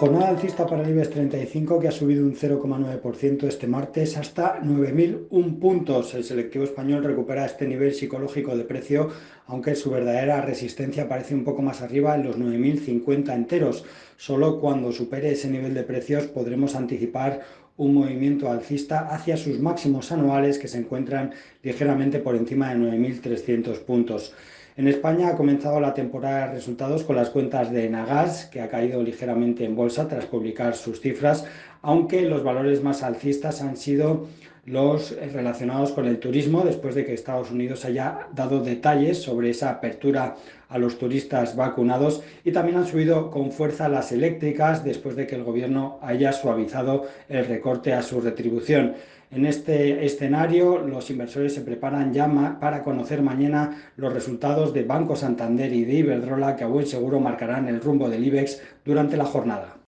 Jornada alcista para el IBEX 35 que ha subido un 0,9% este martes hasta 9.001 puntos. El selectivo español recupera este nivel psicológico de precio, aunque su verdadera resistencia parece un poco más arriba en los 9.050 enteros. Solo cuando supere ese nivel de precios podremos anticipar un movimiento alcista hacia sus máximos anuales que se encuentran ligeramente por encima de 9.300 puntos. En España ha comenzado la temporada de resultados con las cuentas de Nagas, que ha caído ligeramente en bolsa tras publicar sus cifras, aunque los valores más alcistas han sido los relacionados con el turismo, después de que Estados Unidos haya dado detalles sobre esa apertura a los turistas vacunados y también han subido con fuerza las eléctricas después de que el gobierno haya suavizado el recorte a su retribución. En este escenario, los inversores se preparan ya para conocer mañana los resultados de Banco Santander y de Iberdrola, que a buen seguro marcarán el rumbo del IBEX durante la jornada.